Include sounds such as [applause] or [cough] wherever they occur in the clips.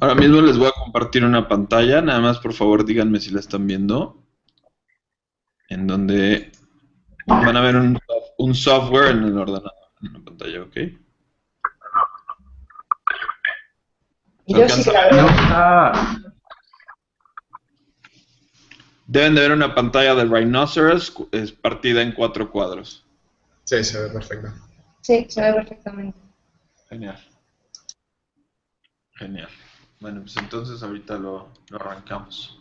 Ahora mismo les voy a compartir una pantalla, nada más por favor díganme si la están viendo, en donde van a ver un, un software en el ordenador, en la pantalla, ¿ok? Yo sí que la veo. Deben de ver una pantalla de Rhinoceros es partida en cuatro cuadros. Sí, se ve perfecto. Sí, se ve perfectamente. Genial. Genial. Bueno, pues entonces ahorita lo, lo arrancamos.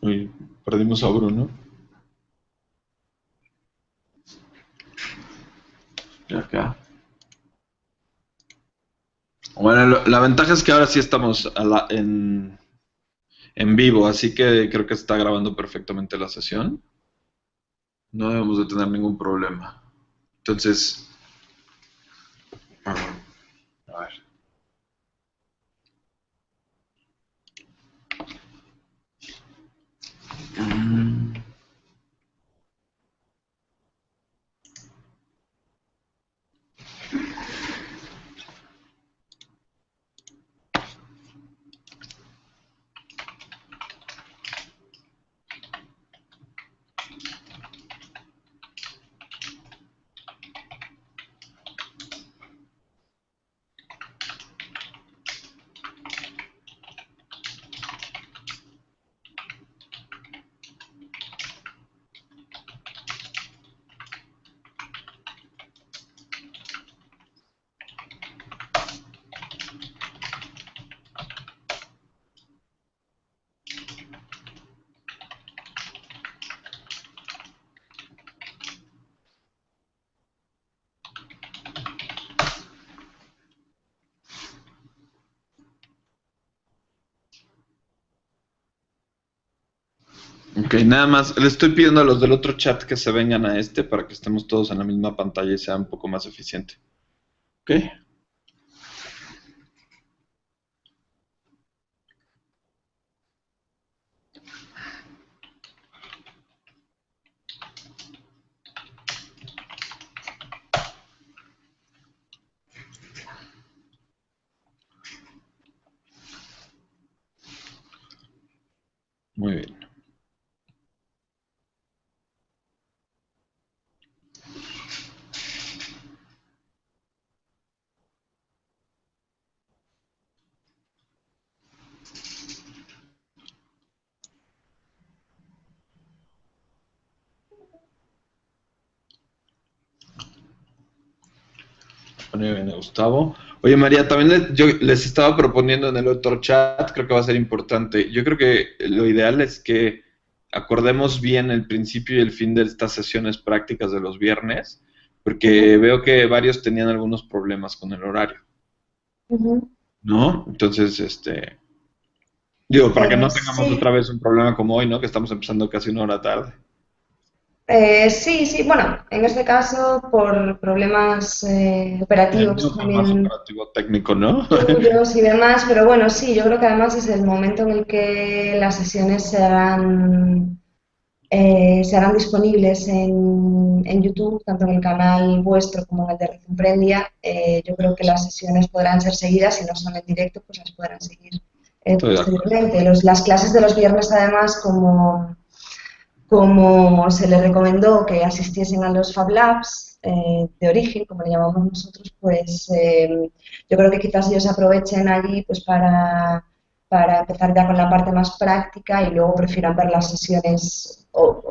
Uy, perdimos a Bruno. Y acá. Bueno, lo- la ventaja es que ahora sí estamos a la- en, en vivo, así que creo que está grabando perfectamente la sesión. No debemos de tener ningún problema. Entonces, a ver. Ok, nada más, le estoy pidiendo a los del otro chat que se vengan a este para que estemos todos en la misma pantalla y sea un poco más eficiente. Ok. Muy bien. Muy bien, Gustavo. Oye, María, también yo les estaba proponiendo en el otro chat, creo que va a ser importante. Yo creo que lo ideal es que acordemos bien el principio y el fin de estas sesiones prácticas de los viernes, porque veo que varios tenían algunos problemas con el horario. ¿no? Entonces, este, digo, para que no tengamos sí. otra vez un problema como hoy, ¿no? Que estamos empezando casi una hora tarde. Eh, sí, sí, bueno, en este caso por problemas eh, operativos más también operativo técnico, ¿no? y [laughs] demás, pero bueno, sí, yo creo que además es el momento en el que las sesiones se harán, eh, se harán disponibles en, en YouTube, tanto en el canal vuestro como en el de Red Emprendia. Eh, yo creo que las sesiones podrán ser seguidas, si no son en directo, pues las podrán seguir eh, posteriormente. Los- las clases de los viernes, además, como como se les recomendó que asistiesen a los Fab Labs eh, de origen, como le llamamos nosotros, pues eh, yo creo que quizás ellos aprovechen allí pues para, para empezar ya con la parte más práctica y luego prefieran ver las sesiones o,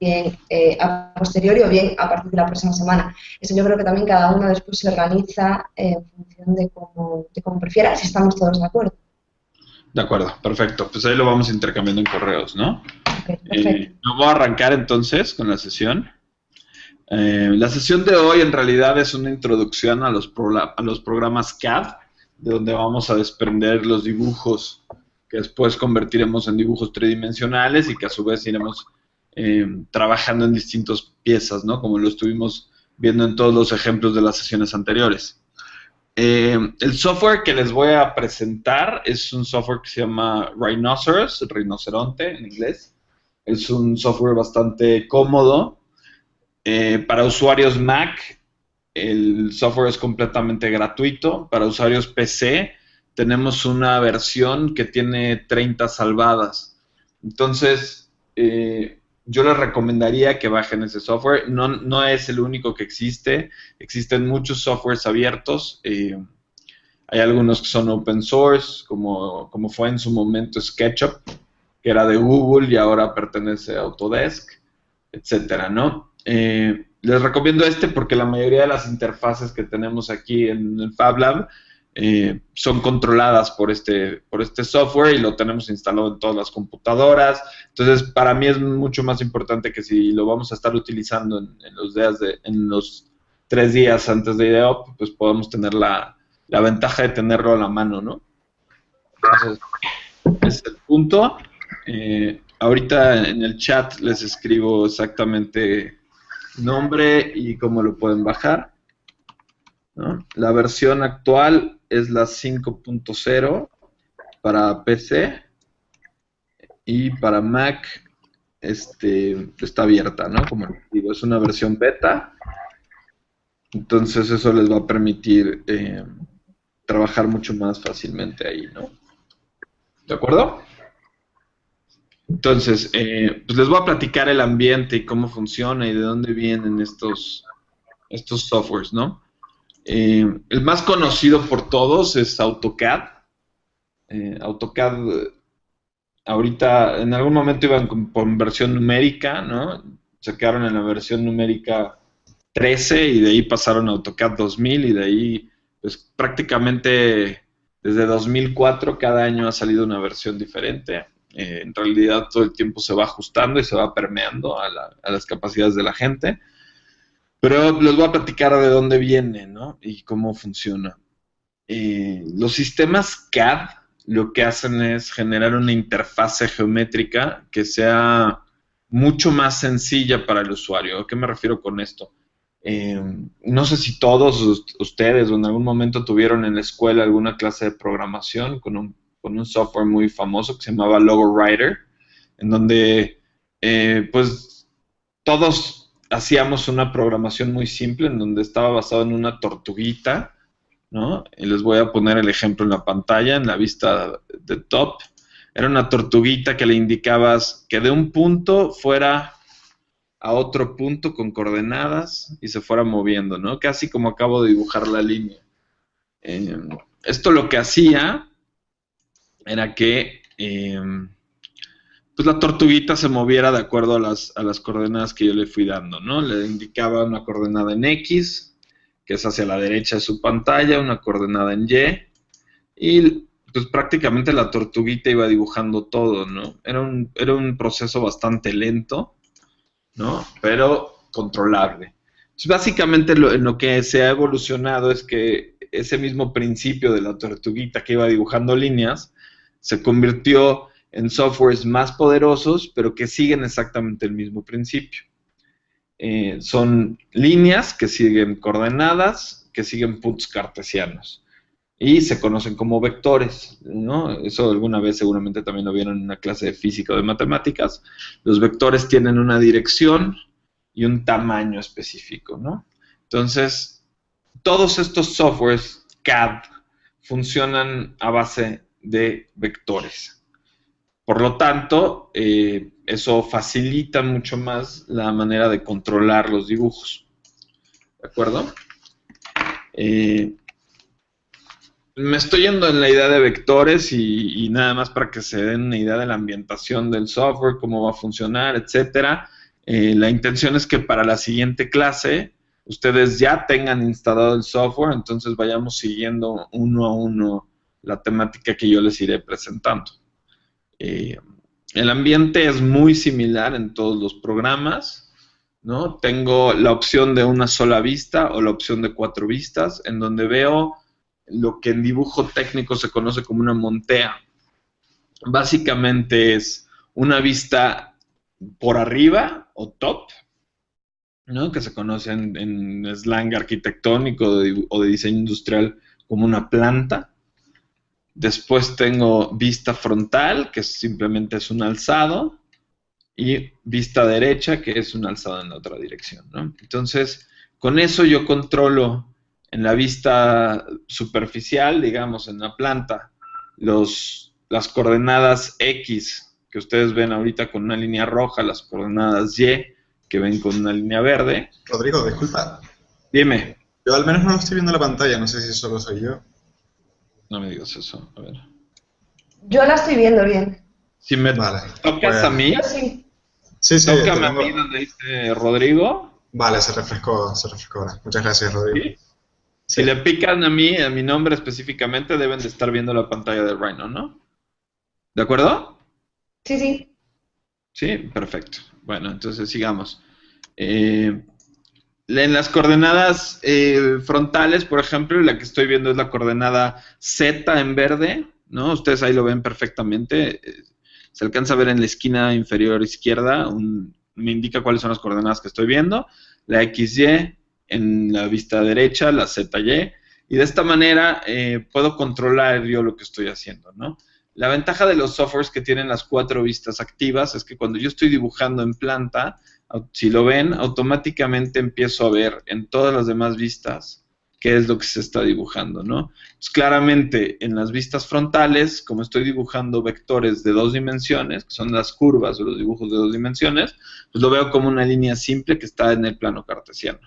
bien eh, a posteriori o bien a partir de la próxima semana. Eso yo creo que también cada uno después se organiza en función de cómo prefiera, si estamos todos de acuerdo. De acuerdo, perfecto. Pues ahí lo vamos intercambiando en correos, ¿no? Ok, perfecto. Eh, voy a arrancar entonces con la sesión. Eh, la sesión de hoy en realidad es una introducción a los, prola- a los programas CAD, de donde vamos a desprender los dibujos que después convertiremos en dibujos tridimensionales y que a su vez iremos eh, trabajando en distintas piezas, ¿no? Como lo estuvimos viendo en todos los ejemplos de las sesiones anteriores. Eh, el software que les voy a presentar es un software que se llama Rhinoceros, rinoceronte en inglés. Es un software bastante cómodo. Eh, para usuarios Mac, el software es completamente gratuito. Para usuarios PC, tenemos una versión que tiene 30 salvadas. Entonces, eh, yo les recomendaría que bajen ese software. No, no es el único que existe. Existen muchos softwares abiertos. Eh, hay algunos que son open source, como, como fue en su momento SketchUp, que era de Google y ahora pertenece a Autodesk, etcétera, ¿no? Eh, les recomiendo este porque la mayoría de las interfaces que tenemos aquí en el Fab Lab eh, son controladas por este, por este software y lo tenemos instalado en todas las computadoras. Entonces, para mí es mucho más importante que si lo vamos a estar utilizando en, los, días de, en los tres días antes de IDEOP, pues podemos tener la, la ventaja de tenerlo a la mano, ¿no? Entonces, es el punto. Eh, ahorita en el chat les escribo exactamente nombre y cómo lo pueden bajar. La versión actual es la 5.0 para PC y para Mac este, está abierta, ¿no? Como digo, es una versión beta. Entonces eso les va a permitir eh, trabajar mucho más fácilmente ahí, ¿no? ¿De acuerdo? Entonces, eh, pues les voy a platicar el ambiente y cómo funciona y de dónde vienen estos, estos softwares, ¿no? Eh, el más conocido por todos es AutoCAD. Eh, AutoCAD, ahorita en algún momento iban con, versión numérica, ¿no? Se quedaron en la versión numérica 13 y de ahí pasaron a AutoCAD 2000 y de ahí, pues prácticamente desde 2004 cada año ha salido una versión diferente. Eh, en realidad todo el tiempo se va ajustando y se va permeando a, las capacidades de la gente. Pero les voy a platicar de dónde viene ¿no? y cómo funciona. Eh, los sistemas CAD lo que hacen es generar una interfase geométrica que sea mucho más sencilla para el usuario. ¿A qué me refiero con esto? Eh, no sé si todos ustedes o en algún momento tuvieron en la escuela alguna clase de programación con un con un software muy famoso que se llamaba Logo Writer, en donde eh, pues todos hacíamos una programación muy simple en donde estaba basado en una tortuguita, ¿no? Y les voy a poner el ejemplo en la pantalla, en la vista de top. Era una tortuguita que le indicabas que de un punto fuera a otro punto con coordenadas y se fuera moviendo, ¿no? Casi como acabo de dibujar la línea. Eh, esto lo que hacía era que em, pues la tortuguita se moviera de acuerdo a las, a las coordenadas que yo le fui dando, ¿no? Le indicaba una coordenada en X, que es hacia la derecha de su pantalla, una coordenada en Y, y pues prácticamente la tortuguita iba dibujando todo, ¿no? Era un, era un proceso bastante lento, ¿no? Pero controlable. básicamente lo, en lo que se ha evolucionado es que ese mismo principio de la tortuguita que iba dibujando líneas, se convirtió en softwares más poderosos, pero que siguen exactamente el mismo principio. Eh, son líneas que siguen coordenadas, que siguen puntos cartesianos y se conocen como vectores, ¿no? Eso alguna vez seguramente también lo vieron en una clase de física o de matemáticas. Los vectores tienen una dirección y un tamaño específico. Entonces, todos estos softwares CAD funcionan a base de vectores. Por lo tanto, eh, eso facilita mucho más la manera de controlar los dibujos. ¿De acuerdo? Eh, me estoy yendo en la idea de vectores y, nada más para que se den una idea de la ambientación del software, cómo va a funcionar, etcétera. Eh, la intención es que para la siguiente clase ustedes ya tengan instalado el software, entonces vayamos siguiendo uno a uno la temática que yo les iré presentando. Eh, el ambiente es muy similar en todos los programas, ¿no? Tengo la opción de una sola vista o la opción de cuatro vistas, en donde veo lo que en dibujo técnico se conoce como una montea. Básicamente es una vista por arriba o top, ¿no? que se conoce en, slang arquitectónico o de diseño industrial como una planta. Después tengo vista frontal, que simplemente es un alzado, y vista derecha, que es un alzado en la otra dirección. Entonces, con eso yo controlo en la vista superficial, digamos, en la planta, los, las coordenadas X que ustedes ven ahorita con una línea roja, las coordenadas Y que ven con una línea verde. Rodrigo, disculpa. Dime. Yo al menos no estoy viendo la pantalla, no sé si solo soy yo. No me digas eso, a ver. Yo la estoy viendo bien. Si me tocas pues- a mí, sí. Sí, sí. Tócame a mí donde dice Rodrigo. Vale, se refrescó, se refrescó ahora. Muchas gracias, Rodrigo. Si le pican a mí, a mi nombre específicamente, deben de estar viendo la pantalla de Rhino, ¿no? ¿De acuerdo? Sí, sí. Sí, perfecto. Bueno, entonces sigamos. Eh, en las coordenadas eh, frontales, por ejemplo, la que estoy viendo es la coordenada Z en verde, ¿no? Ustedes ahí lo ven perfectamente. Eh, se alcanza a ver en la esquina inferior izquierda, me indica cuáles son las coordenadas que estoy viendo. La XY en la vista derecha, la ZY, y de esta manera puedo controlar yo lo que estoy haciendo, ¿no? La ventaja de los softwares que tienen las cuatro vistas activas es que cuando yo estoy dibujando en planta, si lo ven, automáticamente empiezo a ver en todas las demás vistas qué es lo que se está dibujando, ¿no? Pues claramente en las vistas frontales, como estoy dibujando vectores de dos dimensiones, que son las curvas o los dibujos de dos dimensiones, pues lo veo como una línea simple que está en el plano cartesiano.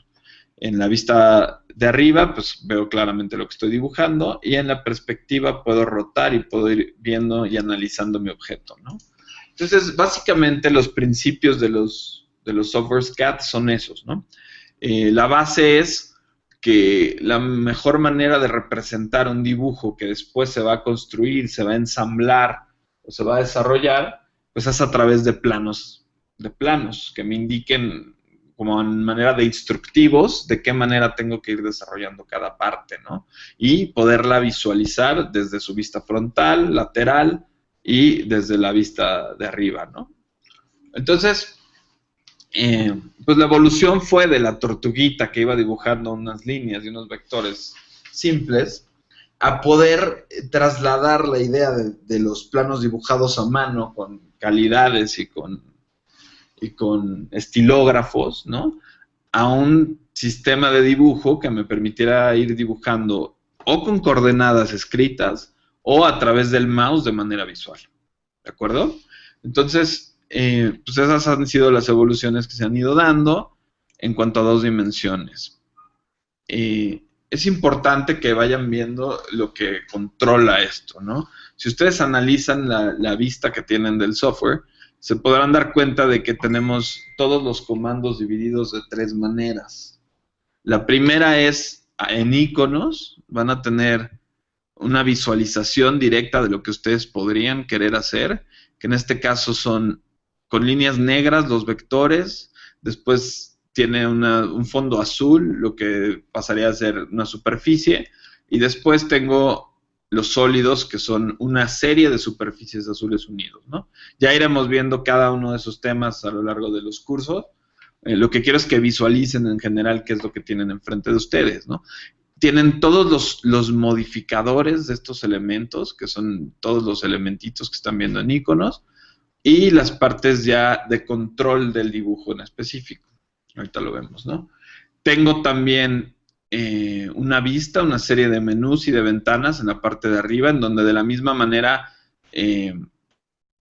En la vista de arriba, pues veo claramente lo que estoy dibujando y en la perspectiva puedo rotar y puedo ir viendo y analizando mi objeto, ¿no? Entonces, básicamente los principios de los, de los softwares CAD son esos, ¿no? Eh, la base es que la mejor manera de representar un dibujo que después se va a construir, se va a ensamblar o se va a desarrollar, pues es a través de planos, de planos que me indiquen como en manera de instructivos de qué manera tengo que ir desarrollando cada parte, ¿no? Y poderla visualizar desde su vista frontal, lateral y desde la vista de arriba, ¿no? Entonces, eh, pues la evolución fue de la tortuguita que iba dibujando unas líneas y unos vectores simples a poder trasladar la idea de los planos dibujados a mano con calidades y con y con estilógrafos, ¿no? A un sistema de dibujo que me permitiera ir dibujando o con coordenadas escritas o a través del mouse de manera visual. ¿De acuerdo? Entonces, eh, pues esas han sido las evoluciones que se han ido dando en cuanto a dos dimensiones. es importante que vayan viendo lo que controla esto, ¿no? Si ustedes analizan la vista que tienen del software, se podrán dar cuenta de que tenemos todos los comandos divididos de tres maneras. La primera es en iconos, van a tener una visualización directa de lo que ustedes podrían querer hacer, que en este caso son con líneas negras los vectores, después tiene un fondo azul, lo que pasaría a ser una superficie, y después tengo los sólidos, que son una serie de superficies azules unidos, ¿no? Ya iremos viendo cada uno de esos temas a lo largo de los cursos. Eh, lo que quiero es que visualicen en general qué es lo que tienen enfrente de ustedes, ¿no? Tienen todos los, los modificadores de estos elementos, que son todos los elementitos que están viendo en iconos, y las partes ya de control del dibujo en específico. Ahorita lo vemos, ¿no? Tengo también eh, una vista, una serie de menús y de ventanas en la parte de arriba, en donde de la misma manera eh,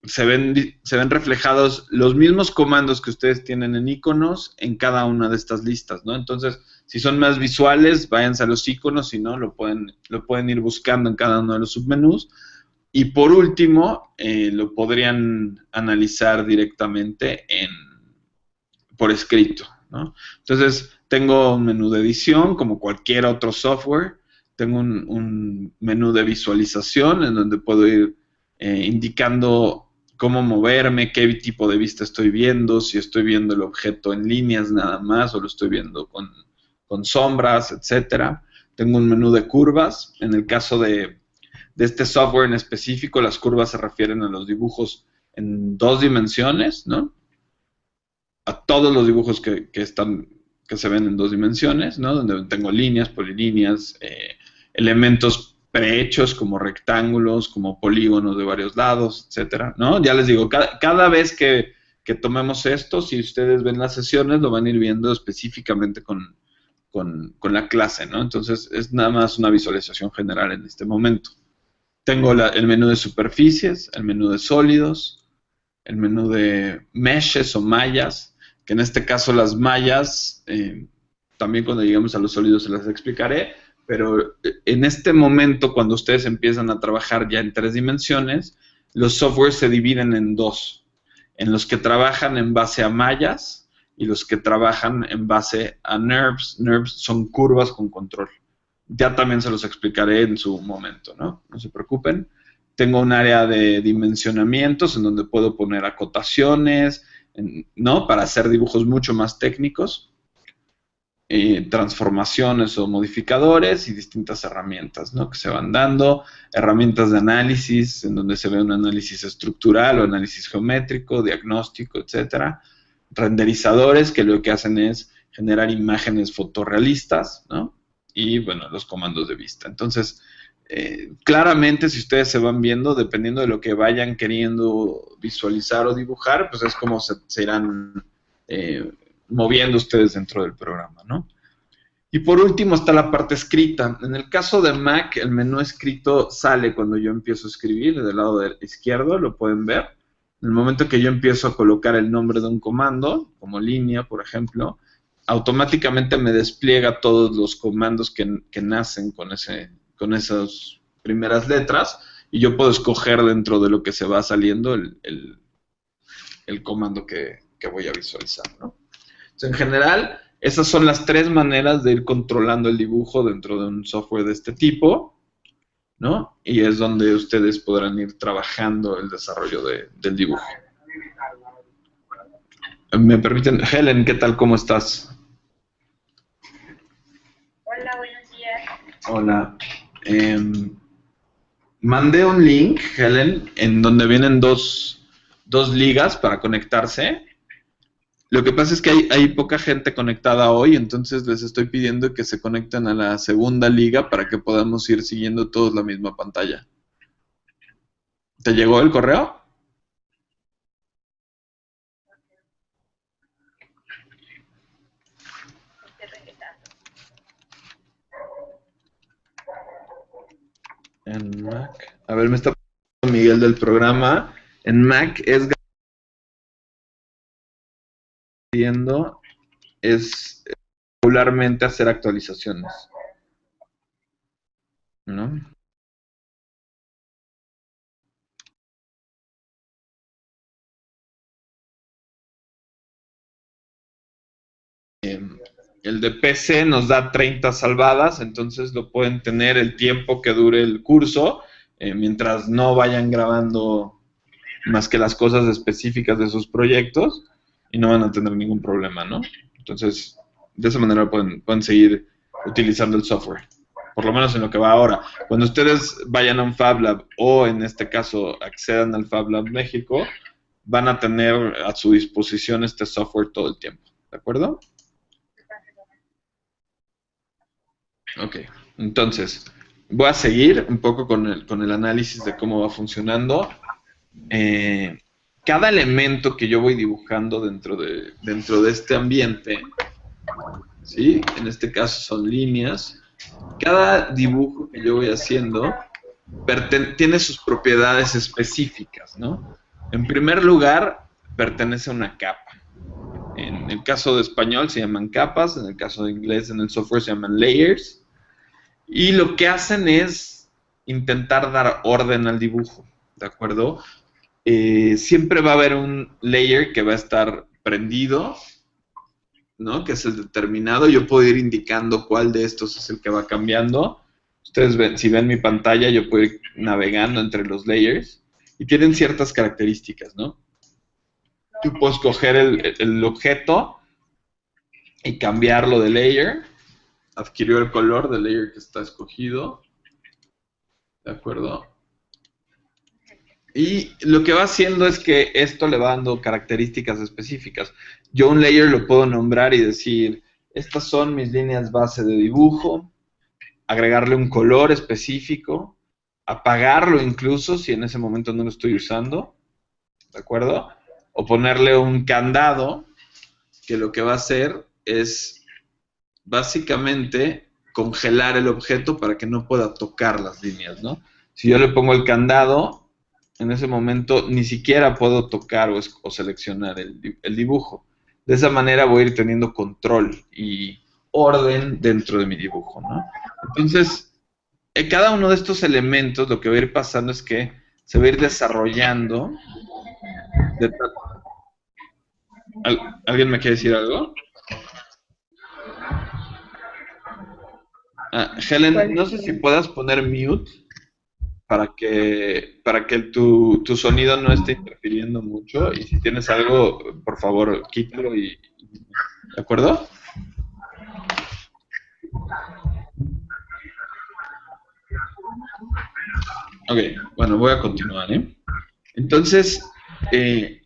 se, ven, se ven reflejados los mismos comandos que ustedes tienen en iconos en cada una de estas listas, ¿no? Entonces, si son más visuales, váyanse a los iconos, si no, lo pueden, lo pueden ir buscando en cada uno de los submenús. Y por último, eh, lo podrían analizar directamente en, por escrito. ¿no? Entonces, tengo un menú de edición, como cualquier otro software. Tengo un, menú de visualización en donde puedo ir eh, indicando cómo moverme, qué tipo de vista estoy viendo, si estoy viendo el objeto en líneas nada más o lo estoy viendo con, sombras, etcétera. Tengo un menú de curvas. En el caso de, este software en específico, las curvas se refieren a los dibujos en dos dimensiones, ¿no? A todos los dibujos que están que se ven en dos dimensiones, ¿no? Donde tengo líneas, polilíneas, eh, elementos prehechos como rectángulos, como polígonos de varios lados, etcétera, ¿no? Ya les digo, cada, vez que, que, tomemos esto, si ustedes ven las sesiones, lo van a ir viendo específicamente con, con, con la clase, ¿no? Entonces, es nada más una visualización general en este momento. Tengo el menú de superficies, el menú de sólidos, el menú de meshes o mallas, que en este caso las mallas, eh, también cuando lleguemos a los sólidos se las explicaré, pero eh, en este momento, cuando ustedes empiezan a trabajar ya en tres dimensiones, los softwares se dividen en dos, en los que trabajan en base a mallas y los que trabajan en base a NURBS. NURBS son curvas con control. Ya también se los explicaré en su momento, ¿no? No se preocupen. Tengo un área de dimensionamientos en donde puedo poner acotaciones, ¿no? Para hacer dibujos mucho más técnicos. Transformaciones o modificadores y distintas herramientas ¿no? que se van dando, herramientas de análisis en donde se ve un análisis estructural o análisis geométrico, diagnóstico, etcétera, renderizadores que lo que hacen es generar imágenes fotorrealistas, ¿no? Y bueno, los comandos de vista. Entonces, eh, claramente si ustedes se van viendo, dependiendo de lo que vayan queriendo visualizar o dibujar, pues es como se, irán eh, moviendo ustedes dentro del programa, ¿no? Y por último está la parte escrita. En el caso de Mac, el menú escrito sale cuando yo empiezo a escribir, del lado izquierdo, lo pueden ver. En el momento que yo empiezo a colocar el nombre de un comando, como línea, por ejemplo, automáticamente me despliega todos los comandos que, nacen con, ese, con esas primeras letras y yo puedo escoger dentro de lo que se va saliendo el, comando que, que voy a visualizar, ¿no? en general, esas son las tres maneras de ir controlando el dibujo dentro de un software de este tipo, ¿no? Y es donde ustedes podrán ir trabajando el desarrollo del dibujo. ¿Me permiten? Helen, ¿qué tal? ¿Cómo estás? Hola, buenos días. Hola. Em, mandé un link, Helen, en donde vienen dos, dos ligas para conectarse lo que pasa es que hay, poca gente conectada hoy, entonces les estoy pidiendo que se conecten a la segunda liga para que podamos ir siguiendo todos la misma pantalla. ¿Te llegó el correo? A ver, me está Miguel del programa. En Mac es es regularmente hacer actualizaciones. ¿No? El de PC nos da 30 salvadas, entonces lo pueden tener el tiempo que dure el curso, eh, mientras no vayan grabando más que las cosas específicas de sus proyectos y no van a tener ningún problema, ¿no? Entonces, de esa manera pueden, pueden seguir utilizando el software, por lo menos en lo que va ahora. Cuando ustedes vayan a un Fab Lab o en este caso accedan al Fab Lab México, van a tener a su disposición este software todo el tiempo, ¿de acuerdo? Ok, entonces, voy a seguir un poco con el, con el análisis de cómo va funcionando. Eh, cada elemento que yo voy dibujando dentro de, dentro de este ambiente, ¿sí? en este caso son líneas, cada dibujo que yo voy haciendo tiene sus propiedades específicas, ¿no? En primer lugar, pertenece a una capa. En el caso de español se llaman capas, en el caso de inglés en el software se llaman layers. Y lo que hacen es intentar dar orden al dibujo, ¿de acuerdo? Eh, siempre va a haber un layer que va a estar prendido, ¿no? Que es el determinado. Yo puedo ir indicando cuál de estos es el que va cambiando. Ustedes ven, si ven mi pantalla, yo puedo ir navegando entre los layers y tienen ciertas características, ¿no? Tú puedes coger el, el objeto y cambiarlo de layer. Adquirió el color del layer que está escogido. ¿De acuerdo? Y lo que va haciendo es que esto le va dando características específicas. Yo un layer lo puedo nombrar y decir, estas son mis líneas base de dibujo, agregarle un color específico, apagarlo incluso si en ese momento no lo estoy usando, ¿de acuerdo? O ponerle un candado que lo que va a hacer es básicamente congelar el objeto para que no pueda tocar las líneas, ¿no? Si yo le pongo el candado, en ese momento ni siquiera puedo tocar o, seleccionar el, dibujo. De esa manera voy a ir teniendo control y orden dentro de mi dibujo, ¿no? Entonces, en cada uno de estos elementos lo que va a ir pasando es que se va a ir desarrollando. ¿Alguien me quiere decir algo? Ah, Helen, no sé si puedas poner mute para que para que tu, tu, sonido no esté interfiriendo mucho y si tienes algo, por favor, quítalo y ¿de acuerdo? Ok, bueno, voy a continuar. ¿eh? Entonces, eh,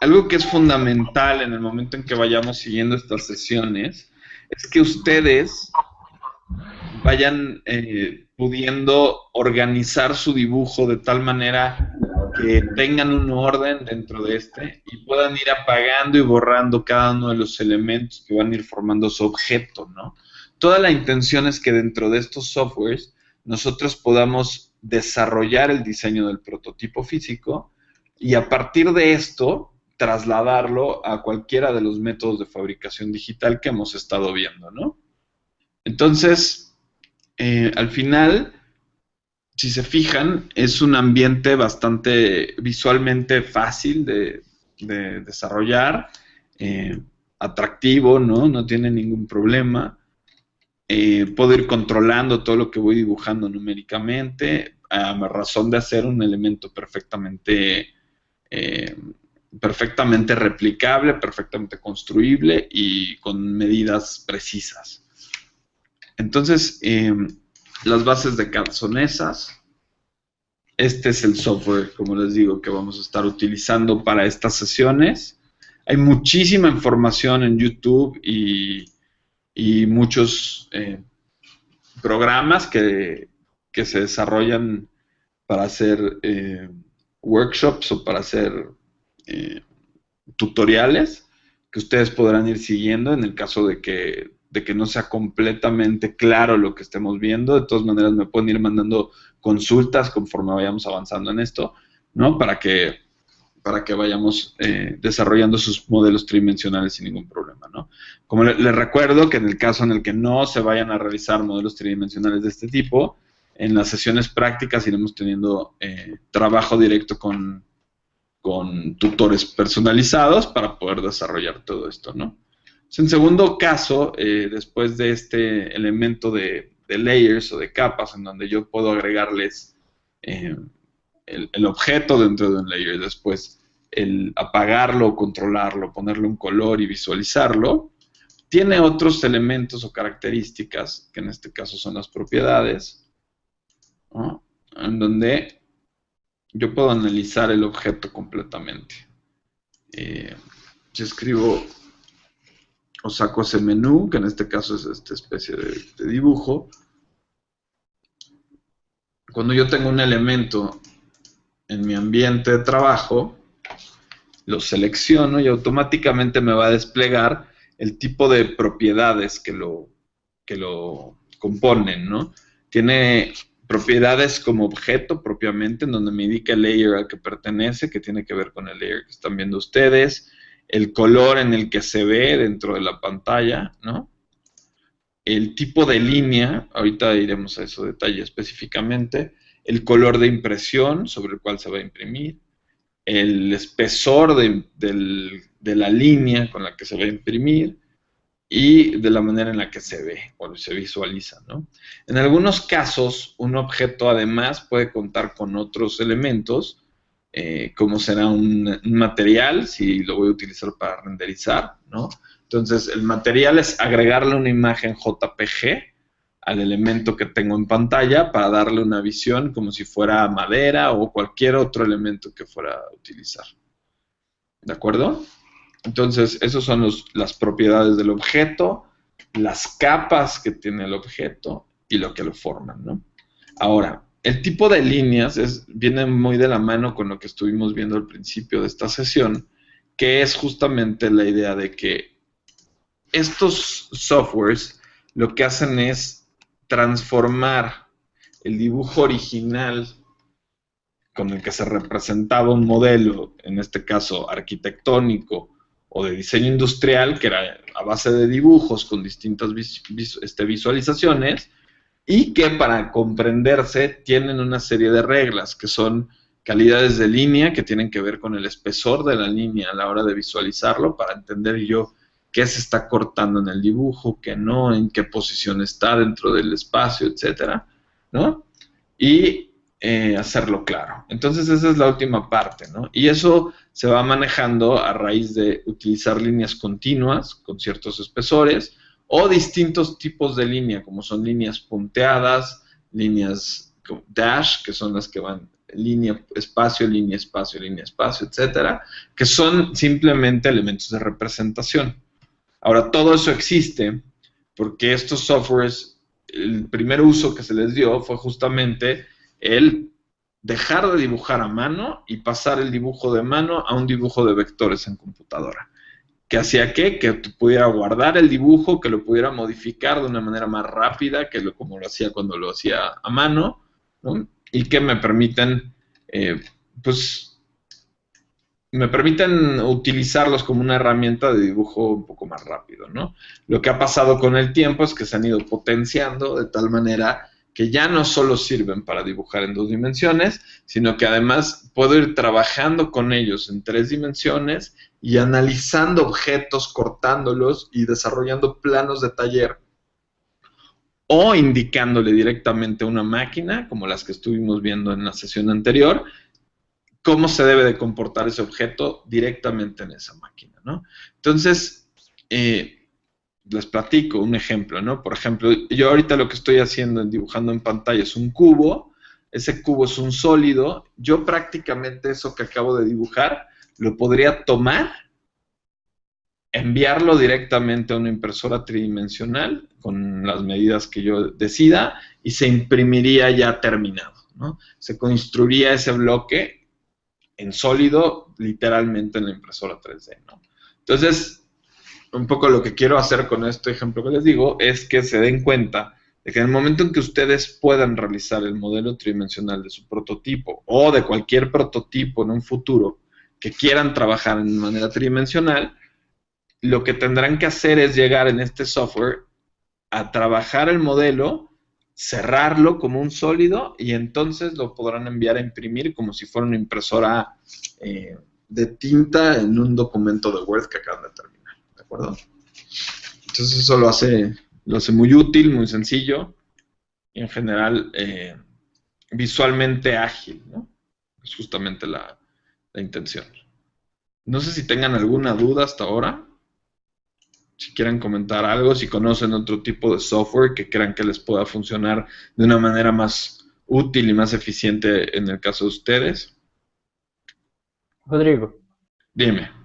algo que es fundamental en el momento en que vayamos siguiendo estas sesiones es que ustedes vayan eh, pudiendo organizar su dibujo de tal manera que tengan un orden dentro de este y puedan ir apagando y borrando cada uno de los elementos que van a ir formando su objeto, ¿no? Toda la intención es que dentro de estos softwares nosotros podamos desarrollar el diseño del prototipo físico y a partir de esto trasladarlo a cualquiera de los métodos de fabricación digital que hemos estado viendo, ¿no? Entonces, eh, al final, si se fijan, es un ambiente bastante visualmente fácil de, desarrollar, eh, atractivo, ¿no? No tiene ningún problema. Eh, puedo ir controlando todo lo que voy dibujando numéricamente, a razón de hacer un elemento perfectamente, perfectamente replicable, perfectamente construible y con medidas precisas. Entonces, eh, las bases de CAD son esas. Este es el software, como les digo, que vamos a estar utilizando para estas sesiones. Hay muchísima información en YouTube y y muchos eh, programas que, se desarrollan para hacer eh, workshops o para hacer eh, tutoriales que ustedes podrán ir siguiendo en el caso de que, de que no sea completamente claro lo que estemos viendo. De todas maneras, me pueden ir mandando consultas conforme vayamos avanzando en esto, ¿no? Para que para que vayamos eh, desarrollando sus modelos tridimensionales sin ningún problema. ¿no? Como les recuerdo que en el caso en el que no se vayan a realizar modelos tridimensionales de este tipo, en las sesiones prácticas iremos teniendo eh, trabajo directo con, con, tutores personalizados para poder desarrollar todo esto. ¿no? En segundo caso, eh, después de este elemento de, layers o de capas en donde yo puedo agregarles el, el, objeto dentro de un layer, después el apagarlo, controlarlo, ponerle un color y visualizarlo, tiene otros elementos o características, que en este caso son las propiedades, en donde yo puedo analizar el objeto completamente. Eh, si escribo o saco ese menú, que en este caso es esta especie de dibujo, cuando yo tengo un elemento en mi ambiente de trabajo, lo selecciono y automáticamente me va a desplegar el tipo de propiedades que lo, que lo componen, ¿no? Tiene propiedades como objeto propiamente, en donde me indica el layer al que pertenece, que tiene que ver con el layer que están viendo ustedes, el color en el que se ve dentro de la pantalla, ¿no? El tipo de línea, ahorita iremos a eso detalle específicamente, el color de impresión sobre el cual se va a imprimir, el espesor de, la línea con la que se va a imprimir y de la manera en la que se ve o se visualiza. ¿no? En algunos casos, un objeto además puede contar con otros elementos, eh, como será un, material, si lo voy a utilizar para renderizar. ¿no? Entonces, el material es agregarle una imagen JPG al elemento que tengo en pantalla para darle una visión como si fuera madera o cualquier otro elemento que fuera a utilizar. ¿De acuerdo? Entonces, esas son las propiedades del objeto, las capas que tiene el objeto y lo que lo forman, ¿no? Ahora, el tipo de líneas viene muy de la mano con lo que estuvimos viendo al principio de esta sesión, que es justamente la idea de que estos softwares lo que hacen es transformar el dibujo original con el que se representaba un modelo, en este caso arquitectónico o de diseño industrial, que era a base de dibujos con distintas este, visualizaciones, y que para comprenderse tienen una serie de reglas, que son calidades de línea, que tienen que ver con el espesor de la línea a la hora de visualizarlo, para entender yo qué se está cortando en el dibujo, qué no, en qué posición está dentro del espacio, etcétera, ¿no? Y eh, hacerlo claro. Entonces esa es la última parte, ¿no? Y eso se va manejando a raíz de utilizar líneas continuas con ciertos espesores o distintos tipos de línea, como son líneas punteadas, líneas dash, que son las que van línea, espacio, línea, espacio, línea, espacio, etcétera, que son simplemente elementos de representación. Ahora, todo eso existe porque estos softwares, el primer uso que se les dio fue justamente el dejar de dibujar a mano y pasar el dibujo de mano a un dibujo de vectores en computadora. ¿Qué hacía qué? Que pudiera guardar el dibujo, que lo pudiera modificar de una manera más rápida que lo, como lo hacía cuando lo hacía a mano, y que me permiten, eh, pues, me permiten utilizarlos como una herramienta de dibujo un poco más rápido, ¿no? Lo que ha pasado con el tiempo es que se han ido potenciando de tal manera que ya no solo sirven para dibujar en dos dimensiones, sino que además puedo ir trabajando con ellos en tres dimensiones y analizando objetos, cortándolos y desarrollando planos de taller o indicándole directamente a una máquina, como las que estuvimos viendo en la sesión anterior, cómo se debe de comportar ese objeto directamente en esa máquina, ¿no? Entonces, eh, les platico un ejemplo, ¿no? Por ejemplo, yo ahorita lo que estoy haciendo en dibujando en pantalla es un cubo, ese cubo es un sólido, yo prácticamente eso que acabo de dibujar lo podría tomar, enviarlo directamente a una impresora tridimensional con las medidas que yo decida y se imprimiría ya terminado, ¿no? Se construiría ese bloque en sólido literalmente en la impresora 3D, ¿no? Entonces, un poco lo que quiero hacer con este ejemplo que les digo es que se den cuenta de que en el momento en que ustedes puedan realizar el modelo tridimensional de su prototipo o de cualquier prototipo en un futuro que quieran trabajar en manera tridimensional, lo que tendrán que hacer es llegar en este software a trabajar el modelo, cerrarlo como un sólido y entonces lo podrán enviar a imprimir como si fuera una impresora eh, de tinta en un documento de Word que acaban de terminar acuerdo? Entonces eso lo hace, lo hace muy útil, muy sencillo y en general eh, visualmente ágil, ¿no? Es justamente la, la intención. No sé si tengan alguna duda hasta ahora. Si quieren comentar algo, si conocen otro tipo de software que crean que les pueda funcionar de una manera más útil y más eficiente en el caso de ustedes. Rodrigo. Dime.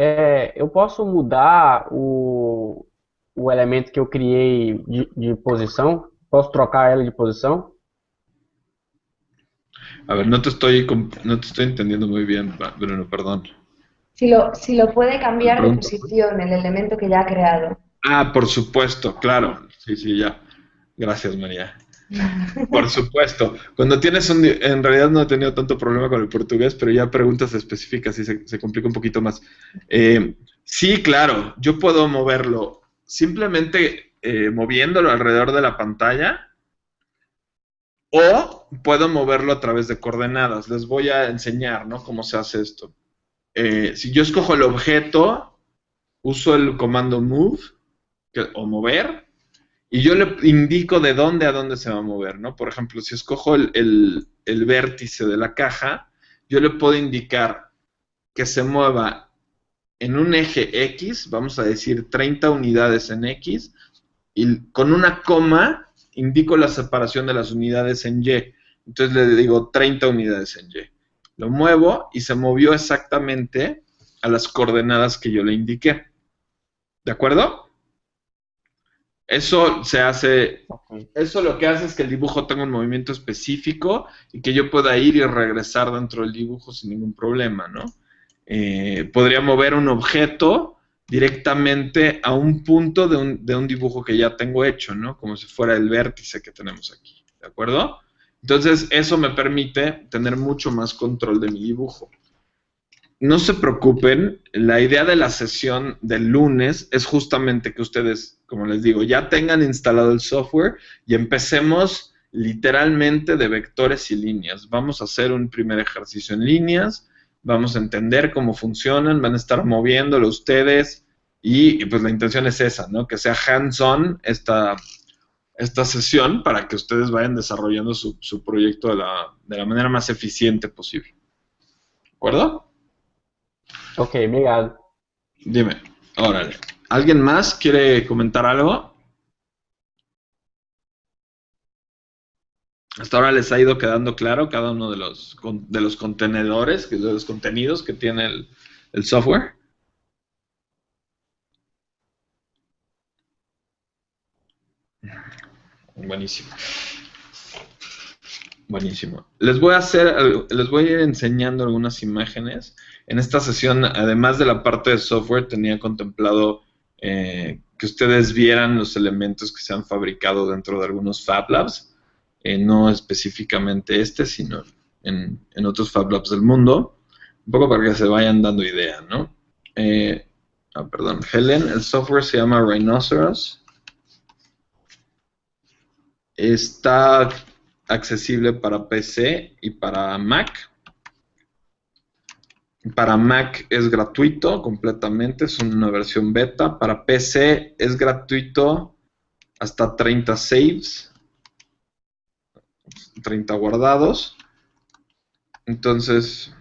É, eu posso mudar o, o elemento que eu criei de, de posição? Posso trocar ela de posição? A ver, no te estoy, no te estoy entendiendo muy bien, Bruno, perdón. Si lo, si lo puede cambiar de posición, el elemento que ya ha creado. Ah, por supuesto, claro. Sí, sí, ya. Gracias, María. [laughs] Por supuesto. Cuando tienes un... En realidad no he tenido tanto problema con el portugués, pero ya preguntas específicas y se, complica un poquito más. Eh, sí, claro, yo puedo moverlo simplemente eh, moviéndolo alrededor de la pantalla o puedo moverlo a través de coordenadas. Les voy a enseñar, ¿no? Cómo se hace esto. Eh, si yo escojo el objeto, uso el comando move o mover y yo le indico de dónde a dónde se va a mover, ¿no? Por ejemplo, si escojo el, vértice de la caja, yo le puedo indicar que se mueva en un eje X, vamos a decir 30 unidades en X, y con una coma indico la separación de las unidades en Y. Entonces le digo 30 unidades en Y. Lo muevo y se movió exactamente a las coordenadas que yo le indiqué. ¿De acuerdo? Eso se hace, eso lo que hace es que el dibujo tenga un movimiento específico y que yo pueda ir y regresar dentro del dibujo sin ningún problema, ¿no? Eh, podría mover un objeto directamente a un punto de un, de un dibujo que ya tengo hecho, ¿no? Como si fuera el vértice que tenemos aquí, ¿de acuerdo? Entonces, eso me permite tener mucho más control de mi dibujo. No se preocupen, la idea de la sesión del lunes es justamente que ustedes, como les digo, ya tengan instalado el software y empecemos literalmente de vectores y líneas. Vamos a hacer un primer ejercicio en líneas, vamos a entender cómo funcionan, van a estar moviéndolo ustedes y, pues la intención es esa, ¿no? Que sea hands-on esta, esta sesión para que ustedes vayan desarrollando su, su proyecto de la, de la manera más eficiente posible. ¿De acuerdo? Ok, obrigado. Dime, órale. ¿Alguien más quiere comentar algo? Hasta ahora les ha ido quedando claro cada uno de los, de los contenedores, de los contenidos que tiene el, el software. Buenísimo. Buenísimo. Les voy a hacer, les voy a ir enseñando algunas imágenes. En esta sesión, además de la parte de software, tenía contemplado eh, que ustedes vieran los elementos que se han fabricado dentro de algunos Fab Labs, eh, no específicamente este, sino en, otros Fab Labs del mundo, un poco para que se vayan dando idea, ¿no? Eh, ah, perdón, Helen, el software se llama Rhinoceros. Está accesible para PC y para Mac. Para Mac es gratuito completamente, es una versión beta. Para PC es gratuito hasta 30 saves, 30 guardados. Entonces,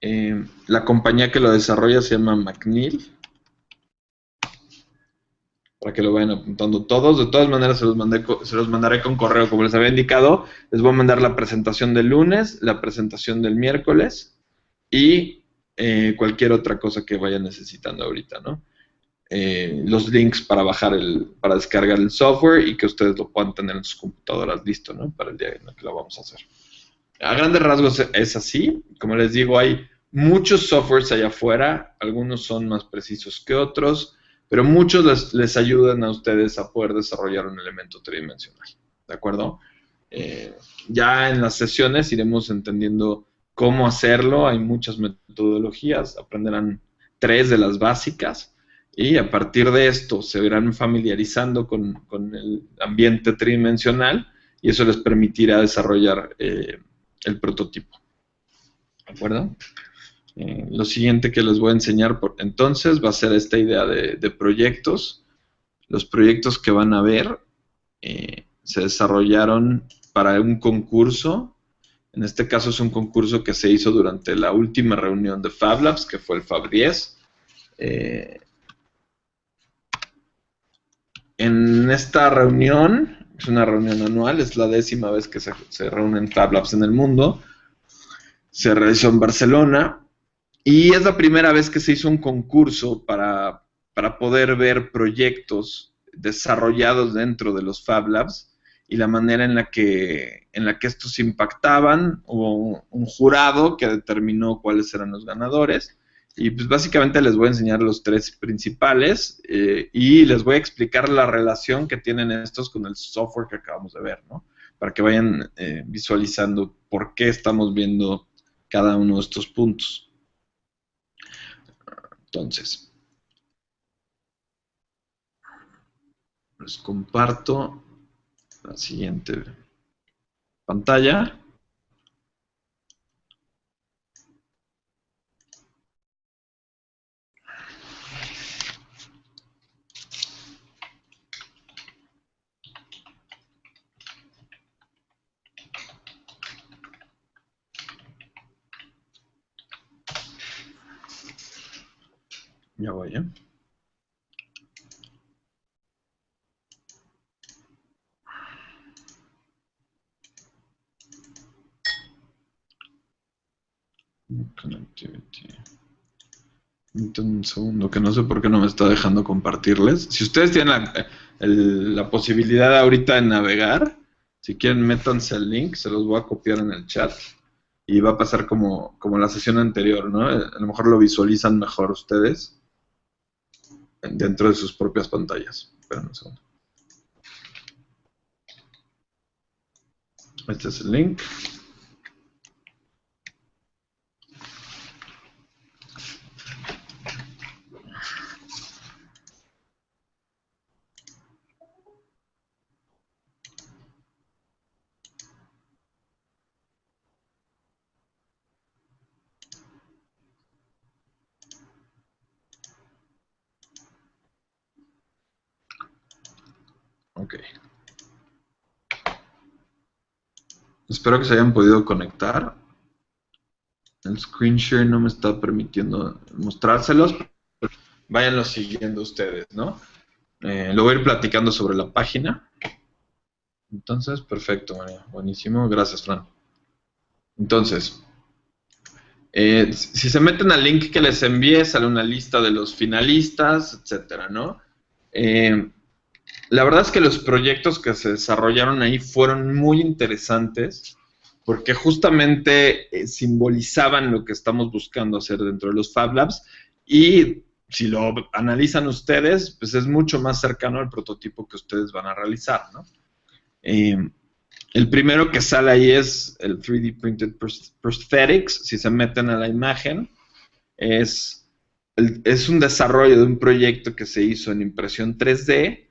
eh, la compañía que lo desarrolla se llama McNeil. Para que lo vayan apuntando todos. De todas maneras, se los, mandé se los mandaré con correo, como les había indicado. Les voy a mandar la presentación del lunes, la presentación del miércoles y eh, cualquier otra cosa que vayan necesitando ahorita, ¿no? Eh, los links para bajar el, para descargar el software y que ustedes lo puedan tener en sus computadoras listo, ¿no? Para el día en el que lo vamos a hacer. A grandes rasgos es así. Como les digo, hay muchos softwares allá afuera. Algunos son más precisos que otros, pero muchos les, ayudan a ustedes a poder desarrollar un elemento tridimensional. ¿De acuerdo? Eh, ya en las sesiones iremos entendiendo cómo hacerlo. Hay muchas metodologías. Aprenderán tres de las básicas. Y a partir de esto se irán familiarizando con, con el ambiente tridimensional y eso les permitirá desarrollar eh, el prototipo. ¿De acuerdo? Eh, lo siguiente que les voy a enseñar por, entonces va a ser esta idea de, de proyectos. Los proyectos que van a ver eh, se desarrollaron para un concurso. En este caso es un concurso que se hizo durante la última reunión de Fab Labs, que fue el Fab 10. Eh, en esta reunión, es una reunión anual, es la décima vez que se, reúnen Fab Labs en el mundo, se realizó en Barcelona y es la primera vez que se hizo un concurso para, para poder ver proyectos desarrollados dentro de los Fab Labs y la manera en la que, en la que estos impactaban. Hubo un, jurado que determinó cuáles eran los ganadores. Y pues básicamente les voy a enseñar los tres principales eh, y les voy a explicar la relación que tienen estos con el software que acabamos de ver, ¿no? Para que vayan eh, visualizando por qué estamos viendo cada uno de estos puntos. Entonces, les comparto la siguiente pantalla. Ya voy, ¿eh? Connectivity. Un segundo, que no sé por qué no me está dejando compartirles. Si ustedes tienen la- el- la posibilidad ahorita de navegar. Si quieren, métanse el link, se los voy a copiar en el chat. Y va a pasar como, como la sesión anterior, ¿no? A lo mejor lo visualizan mejor ustedes dentro de sus propias pantallas. Esperen un segundo. Este es el link. Ok. Espero que se hayan podido conectar. El screen share no me está permitiendo mostrárselos. pero Váyanlo siguiendo ustedes, ¿no? Eh, lo voy a ir platicando sobre la página. Entonces, perfecto, María. Buenísimo. Gracias, Fran. Entonces, eh, si se meten al link que les envié, sale una lista de los finalistas, etcétera, ¿no? Eh, la verdad es que los proyectos que se desarrollaron ahí fueron muy interesantes porque justamente eh, simbolizaban lo que estamos buscando hacer dentro de los Fab Labs y si lo analizan ustedes, pues es mucho más cercano al prototipo que ustedes van a realizar, ¿no? Eh, el primero que sale ahí es el 3D Printed Pros- Prosthetics, si se meten a la imagen, es, es un desarrollo de un proyecto que se hizo en impresión 3D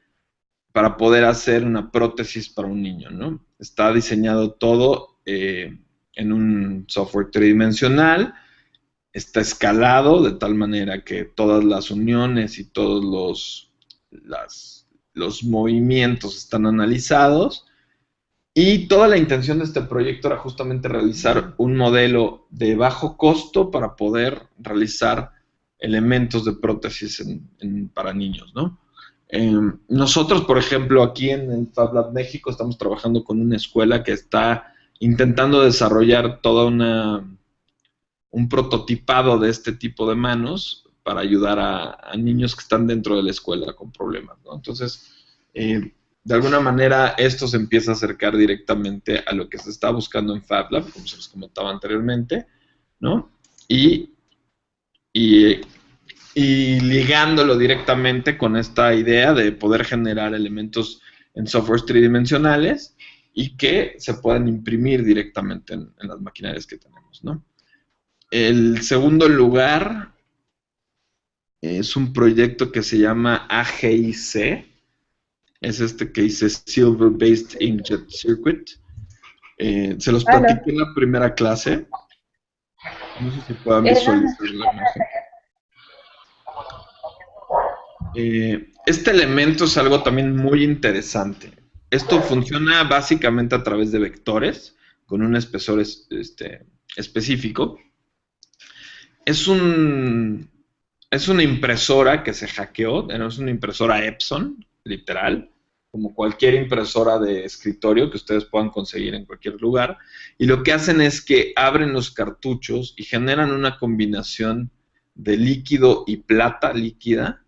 para poder hacer una prótesis para un niño, ¿no? Está diseñado todo eh, en un software tridimensional, está escalado de tal manera que todas las uniones y todos los, los movimientos están analizados. Y toda la intención de este proyecto era justamente realizar un modelo de bajo costo para poder realizar elementos de prótesis en- en- para niños, ¿no? Eh, nosotros, por ejemplo, aquí en el Fab Lab México estamos trabajando con una escuela que está intentando desarrollar toda una un prototipado de este tipo de manos para ayudar a, niños que están dentro de la escuela con problemas, ¿no? Entonces, eh, de alguna manera esto se empieza a acercar directamente a lo que se está buscando en Fab Lab, como se les comentaba anteriormente, ¿no? Y, y y ligándolo directamente con esta idea de poder generar elementos en softwares tridimensionales y que se puedan imprimir directamente en, en las maquinarias que tenemos, ¿no? El segundo lugar es un proyecto que se llama AGIC, es este que dice Silver Based Inkjet Circuit. Eh, se los Hola. platiqué en la primera clase. No sé si puedan Era- visualizar la imagen. Eh, este elemento es algo también muy interesante. Esto funciona básicamente a través de vectores con un espesor es- este, específico. Es es una impresora que se hackeó, no es una impresora Epson, literal, como cualquier impresora de escritorio que ustedes puedan conseguir en cualquier lugar. Y lo que hacen es que abren los cartuchos y generan una combinación de líquido y plata líquida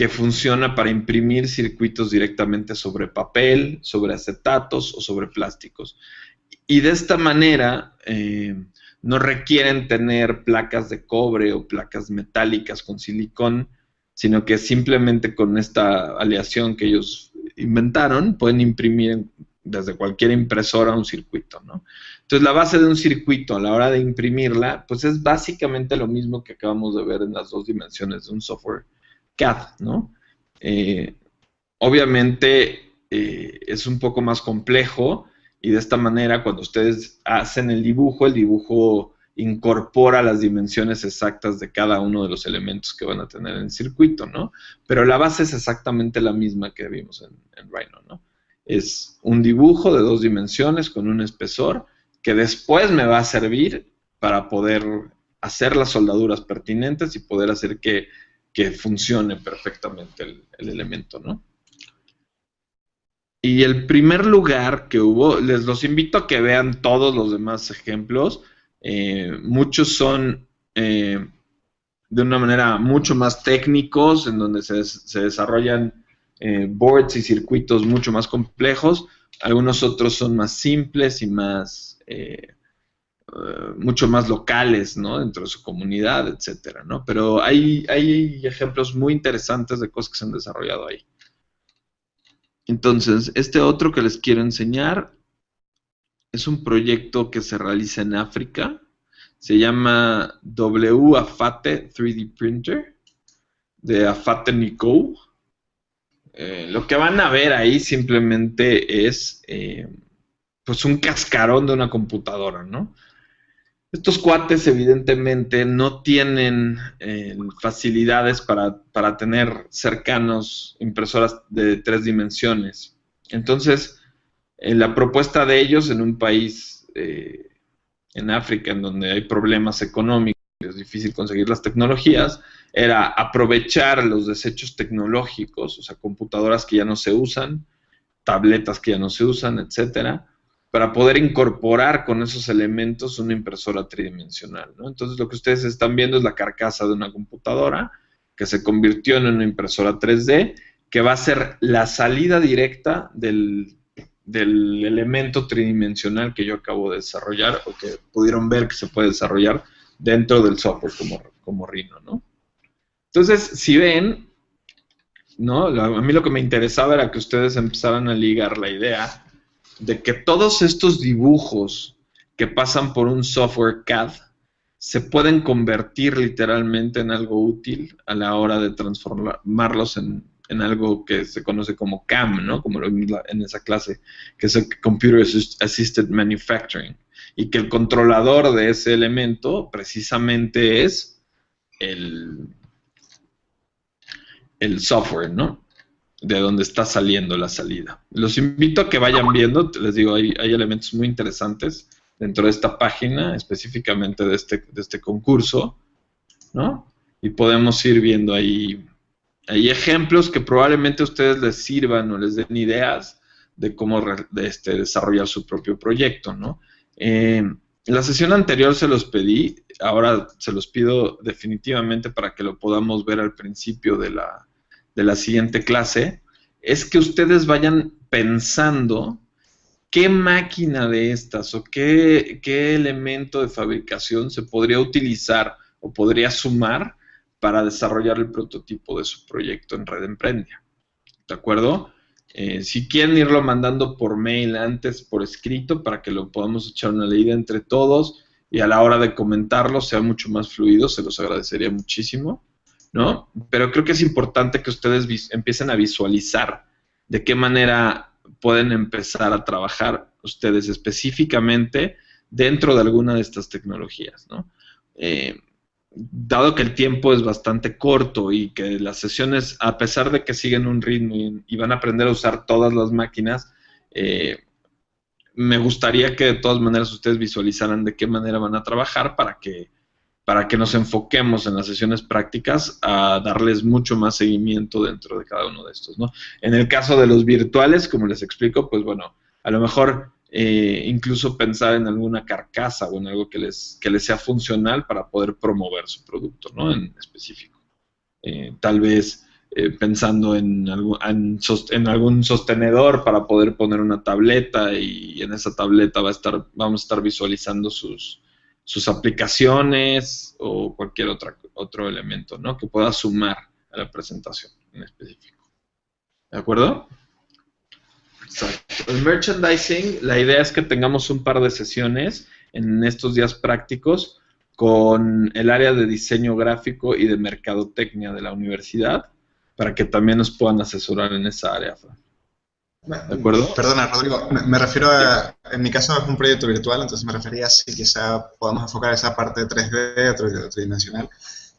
que funciona para imprimir circuitos directamente sobre papel, sobre acetatos o sobre plásticos. Y de esta manera eh, no requieren tener placas de cobre o placas metálicas con silicón, sino que simplemente con esta aleación que ellos inventaron pueden imprimir desde cualquier impresora un circuito, ¿no? Entonces la base de un circuito a la hora de imprimirla, pues es básicamente lo mismo que acabamos de ver en las dos dimensiones de un software CAD, ¿no? Eh, obviamente eh, es un poco más complejo y de esta manera cuando ustedes hacen el dibujo, el dibujo incorpora las dimensiones exactas de cada uno de los elementos que van a tener en el circuito, ¿no? Pero la base es exactamente la misma que vimos en, en Rhino, ¿no? Es un dibujo de dos dimensiones con un espesor que después me va a servir para poder hacer las soldaduras pertinentes y poder hacer que, que funcione perfectamente el, el elemento, ¿no? Y el primer lugar que hubo, les los invito a que vean todos los demás ejemplos. Eh, muchos son eh, de una manera mucho más técnicos, en donde se, se desarrollan eh, boards y circuitos mucho más complejos, algunos otros son más simples y más, eh, mucho más locales, ¿no? Dentro de su comunidad, etcétera, ¿no? Pero hay, hay ejemplos muy interesantes de cosas que se han desarrollado ahí. Entonces, este otro que les quiero enseñar es un proyecto que se realiza en África. Se llama WAFATE 3D Printer de Afate Nico. Eh, lo que van a ver ahí simplemente es eh, pues un cascarón de una computadora, ¿no? Estos cuates evidentemente no tienen eh, facilidades para, para, tener cercanos impresoras de tres dimensiones. Entonces, la propuesta de ellos en un país en África en donde hay problemas económicos, es difícil conseguir las tecnologías, era aprovechar los desechos tecnológicos, o sea, computadoras que ya no se usan, tabletas que ya no se usan, etcétera, para poder incorporar con esos elementos una impresora tridimensional. ¿no? Entonces, lo que ustedes están viendo es la carcasa de una computadora que se convirtió en una impresora 3D, que va a ser la salida directa del, del elemento tridimensional que yo acabo de desarrollar o que pudieron ver que se puede desarrollar dentro del software como, como Rhino, ¿no? Entonces, si ven, ¿no? A mí lo que me interesaba era que ustedes empezaran a ligar la idea de que todos estos dibujos que pasan por un software CAD se pueden convertir literalmente en algo útil a la hora de transformarlos en, algo que se conoce como CAM, ¿no? Como en esa clase, que es el Computer Assisted Manufacturing. Y que el controlador de ese elemento precisamente es el, el software, ¿no? De donde está saliendo la salida. Los invito a que vayan viendo, les digo, hay, elementos muy interesantes dentro de esta página, específicamente de este, de este concurso, ¿no? Y podemos ir viendo ahí, hay ejemplos que probablemente a ustedes les sirvan o les den ideas de cómo este, desarrollar su propio proyecto, ¿no? Eh, la sesión anterior se los pedí, ahora se los pido definitivamente para que lo podamos ver al principio de la, de la siguiente clase, es que ustedes vayan pensando qué máquina de estas o qué, elemento de fabricación se podría utilizar o podría sumar para desarrollar el prototipo de su proyecto en Red Emprendia. ¿De acuerdo? Eh, si quieren irlo mandando por mail antes, por escrito, para que lo podamos echar una leída entre todos y a la hora de comentarlo sea mucho más fluido, se los agradecería muchísimo. ¿No? Pero creo que es importante que ustedes empiecen a visualizar de qué manera pueden empezar a trabajar ustedes específicamente dentro de alguna de estas tecnologías, ¿no? Eh, dado que el tiempo es bastante corto y que las sesiones, a pesar de que siguen un ritmo y, van a aprender a usar todas las máquinas, eh, me gustaría que de todas maneras ustedes visualizaran de qué manera van a trabajar para que para que nos enfoquemos en las sesiones prácticas a darles mucho más seguimiento dentro de cada uno de estos, ¿no? En el caso de los virtuales, como les explico, pues bueno, a lo mejor eh, incluso pensar en alguna carcasa o en algo que les, que les sea funcional para poder promover su producto, ¿no? En específico. Eh, tal vez eh, pensando en, en, algún sostenedor para poder poner una tableta y en esa tableta va a estar, vamos a estar visualizando sus, sus aplicaciones o cualquier otra, otro elemento ¿no? que pueda sumar a la presentación en específico. ¿De acuerdo? El merchandising, la idea es que tengamos un par de sesiones en estos días prácticos con el área de diseño gráfico y de mercadotecnia de la universidad para que también nos puedan asesorar en esa área. ¿De acuerdo? Perdona, Rodrigo, me, refiero a, en mi caso es un proyecto virtual, entonces me refería a si quizá podamos enfocar esa parte 3D, tridimensional,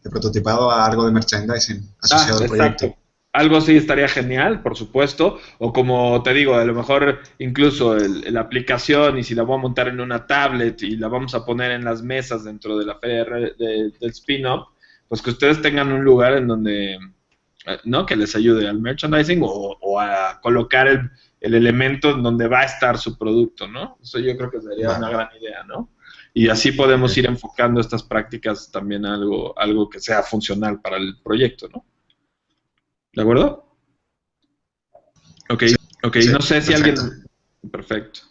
de prototipado a algo de merchandising asociado ah, al proyecto. Algo así estaría genial, por supuesto, o como te digo, a lo mejor incluso la aplicación y si la voy a montar en una tablet y la vamos a poner en las mesas dentro de la feria del spin-off, pues que ustedes tengan un lugar en donde ¿no? Que les ayude al merchandising o, a colocar el, elemento en donde va a estar su producto, ¿no? Eso yo creo que sería una gran idea, ¿no? Y así podemos ir enfocando estas prácticas también a algo, algo que sea funcional para el proyecto, ¿no? ¿De acuerdo? Ok, ok, no sé si alguien... Perfecto.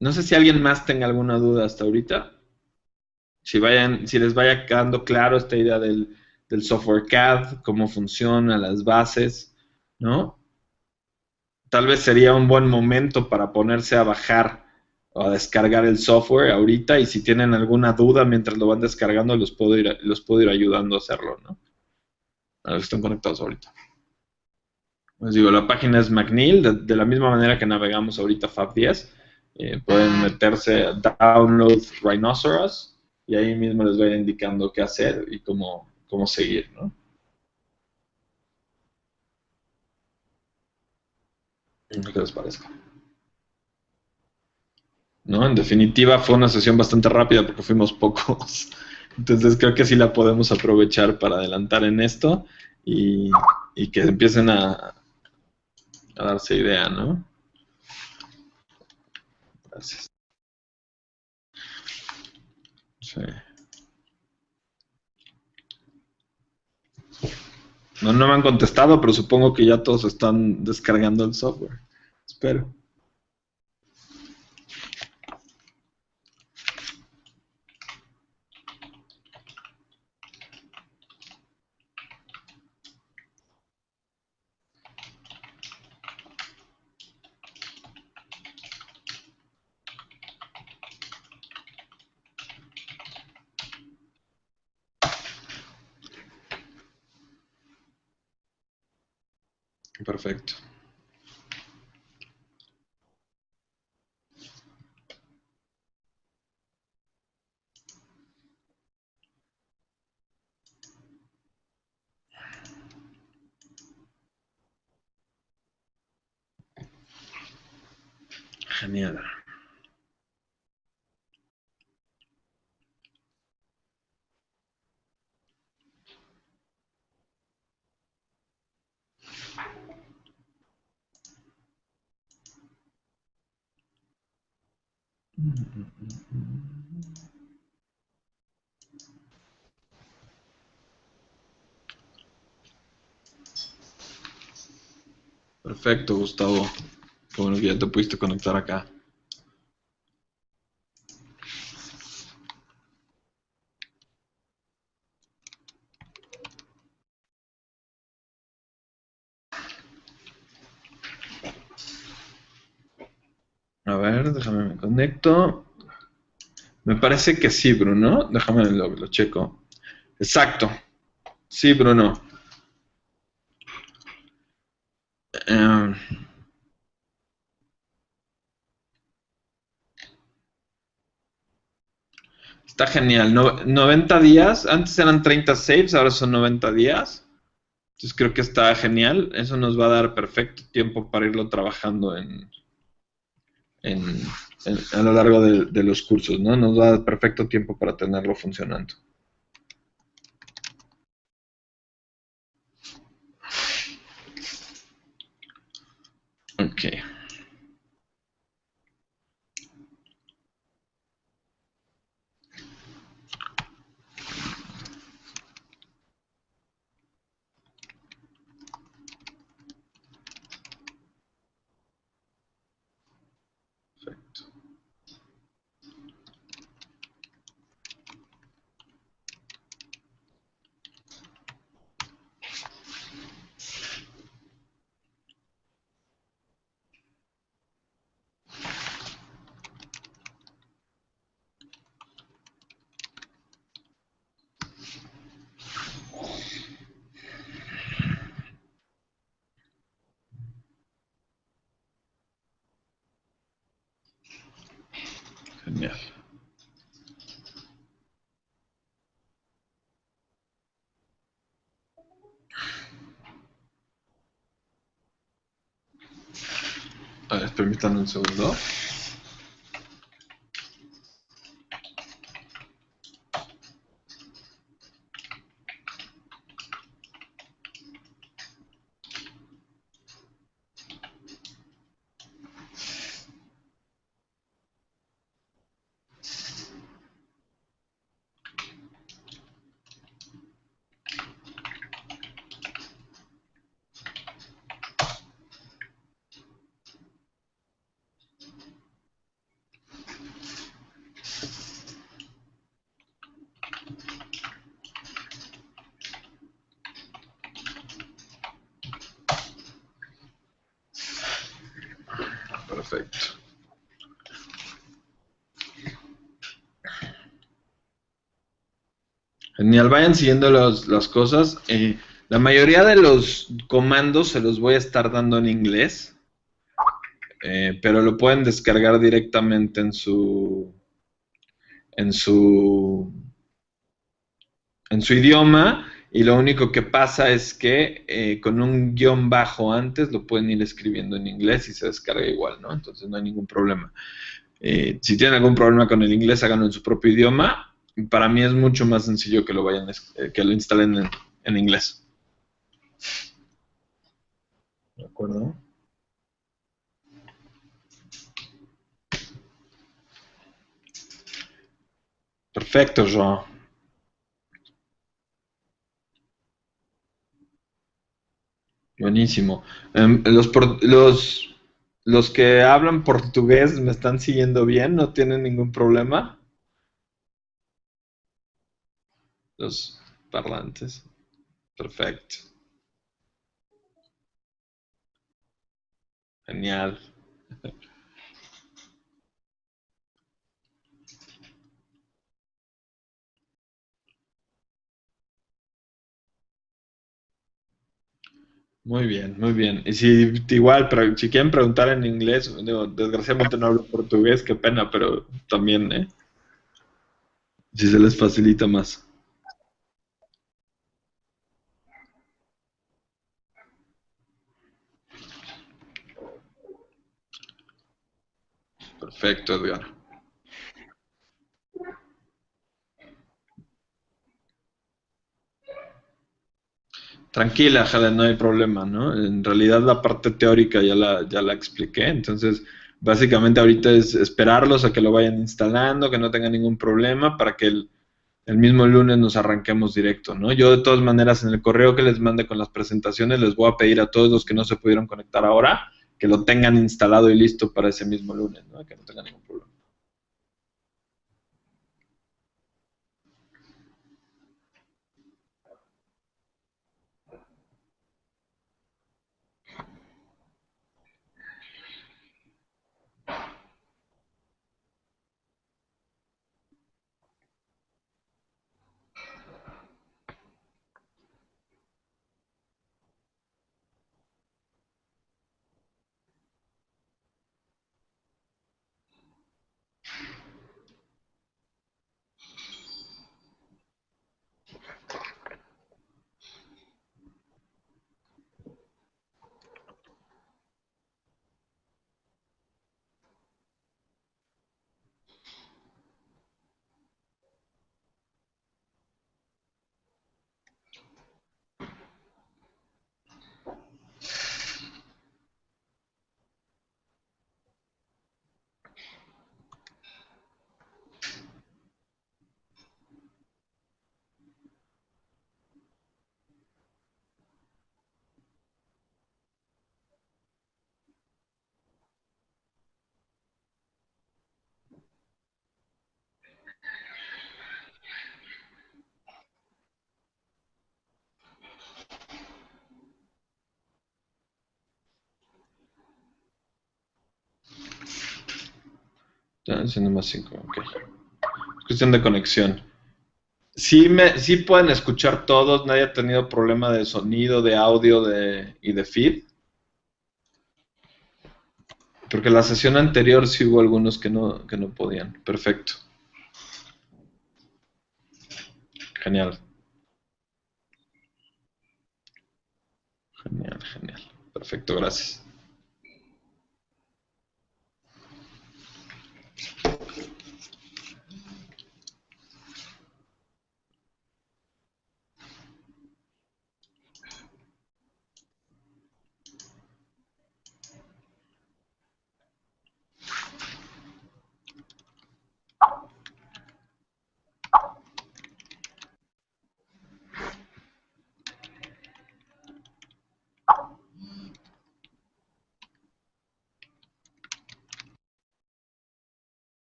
No sé si alguien más tenga alguna duda hasta ahorita. Si, vayan, si les vaya quedando claro esta idea del, del software CAD, cómo funciona, las bases, ¿no? Tal vez sería un buen momento para ponerse a bajar o a descargar el software ahorita y si tienen alguna duda mientras lo van descargando los puedo ir, los puedo ir ayudando a hacerlo, ¿no? A los que están conectados ahorita. Les digo, la página es McNeil, de, la misma manera que navegamos ahorita Fab10. Eh, pueden meterse a Download Rhinoceros y ahí mismo les voy indicando qué hacer y cómo, cómo seguir, ¿no? ¿Qué les parezca? ¿No? En definitiva fue una sesión bastante rápida porque fuimos pocos. [laughs] Entonces creo que sí la podemos aprovechar para adelantar en esto y que empiecen a, a darse idea, ¿no? Gracias. Sí. No, no me han contestado, pero supongo que ya todos están descargando el software. Espero. Perfecto. Genial. Perfecto, Gustavo. Bueno ya te pudiste conectar acá. A ver, déjame me conecto. Me parece que sí, Bruno. Déjame lo, lo checo. Exacto. Sí, Bruno. Está genial. 90 días. Antes eran 30 saves, ahora son 90 días. Entonces creo que está genial. Eso nos va a dar perfecto tiempo para irlo trabajando en, a lo largo de, de, los cursos, ¿no? Nos va a dar perfecto tiempo para tenerlo funcionando. Okay. Permítanme un segundo. Genial, vayan siguiendo las cosas. Eh, la mayoría de los comandos se los voy a estar dando en inglés, eh, pero lo pueden descargar directamente en su en su en su idioma y lo único que pasa es que eh, con un guion bajo antes lo pueden ir escribiendo en inglés y se descarga igual, ¿no? Entonces no hay ningún problema. si tienen algún problema con el inglés, háganlo en su propio idioma para mí es mucho más sencillo que lo vayan eh, que lo instalen en, inglés. ¿De acuerdo? Perfecto, Joao. Buenísimo. Em, los, los, los que hablan portugués me están siguiendo bien, no tienen ningún problema. Los parlantes. Perfecto. Genial. Muy bien, muy bien. Y si igual, si quieren preguntar en inglés, desgraciadamente no hablo portugués, qué pena, pero también, ¿eh? Si se les facilita más. Perfecto, Edgar. Tranquila, Helen, no hay problema, ¿no? En realidad la parte teórica ya la, ya la expliqué, entonces básicamente ahorita es esperarlos a que lo vayan instalando, que no tengan ningún problema para que el, el mismo lunes nos arranquemos directo, ¿no? Yo de todas maneras en el correo que les mande con las presentaciones les voy a pedir a todos los que no se pudieron conectar ahora que lo tengan instalado y listo para ese mismo lunes, ¿no? que no tengan ningún más 5, ok. Es cuestión de conexión. Sí, me, sí pueden escuchar todos, nadie ha tenido problema de sonido, de audio de, y de feed. Porque la sesión anterior sí hubo algunos que no, que no podían. Perfecto. Genial. Genial, genial. Perfecto, gracias.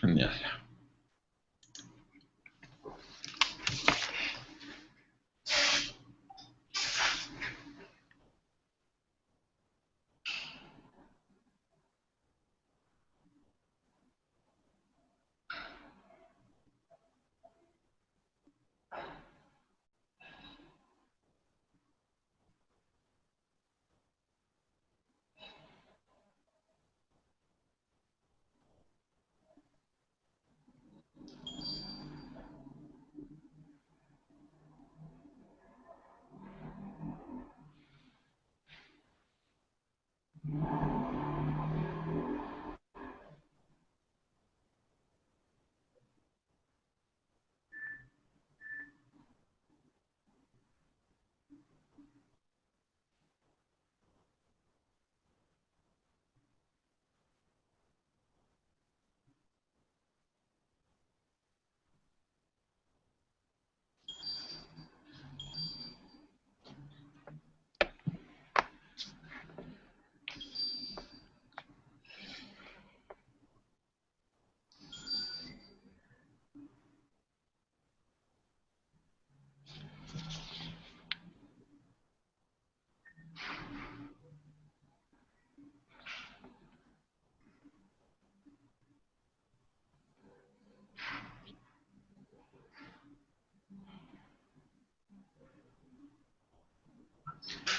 Genial.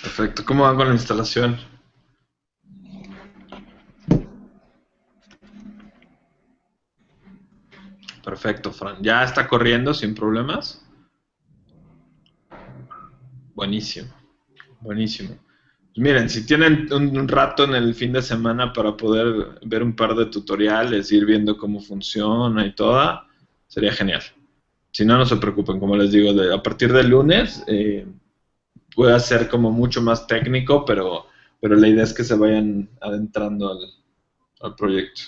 Perfecto. ¿Cómo van con la instalación? Perfecto, Fran. ¿Ya está corriendo sin problemas? Buenísimo. Buenísimo. Pues miren, si tienen un, rato en el fin de semana para poder ver un par de tutoriales, ir viendo cómo funciona y toda, sería genial. Si no, no se preocupen, como les digo, a partir del lunes eh, puede ser como mucho más técnico, pero, pero la idea es que se vayan adentrando al proyecto.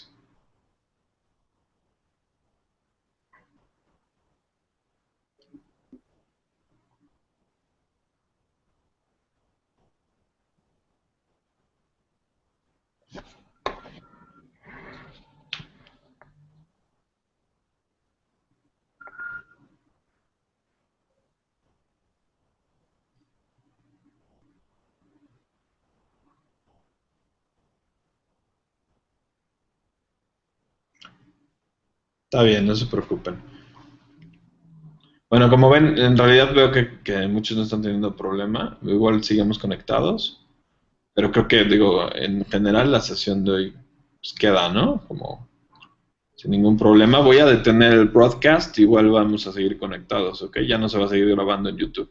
Está bien, no se preocupen. Bueno, como ven, en realidad veo que, muchos no están teniendo problema. Igual sigamos conectados. Pero creo que, digo, en general la sesión de hoy pues, queda, ¿no? Como sin ningún problema. Voy a detener el broadcast. Igual vamos a seguir conectados, ¿ok? Ya no se va a seguir grabando en YouTube.